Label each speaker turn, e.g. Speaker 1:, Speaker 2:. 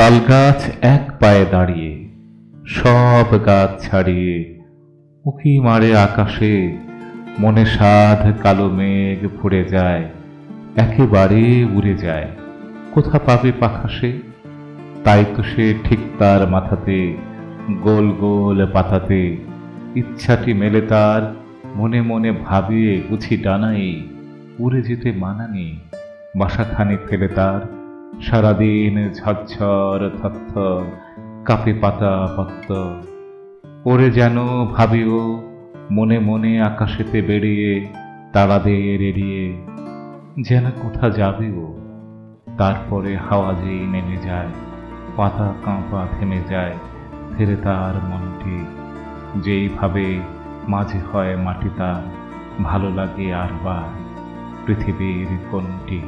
Speaker 1: তাল গাছ এক পায়ে দাঁড়িয়ে, সব গাছ ছাড়িয়ে, উকি মারে আকাশে, মনে সাধ কালো মেঘ ভরে যায়, একেবারে উড়ে যায়। কোথা পাবে পাখা সে? তাই তো সে ঠিক তার মাথাতে, গোল গোল পাতাতে, ইচ্ছাটি মেলে তার, মনে মনে ভাবিয়ে গুছি ডানাই উড়ে যেতে মানানি বাসাখানি ফেলে তার। সারাদিন ঝরঝর থরথর কাপে পাতা পত্ত। ওরে যেন ভাবিও, মনে মনে আকাশেতে বেরিয়ে, তারাদের এড়িয়ে, যেন কোথা যাবে ও তারপরে হাওয়া যেই নেমে যায়, পাতা কাঁপা থেমে যায়, ফেরে তার মনটি। যেইভাবে মাঝে হয় মাটি তার, ভালো লাগে আর বার পৃথিবীর কোনটি।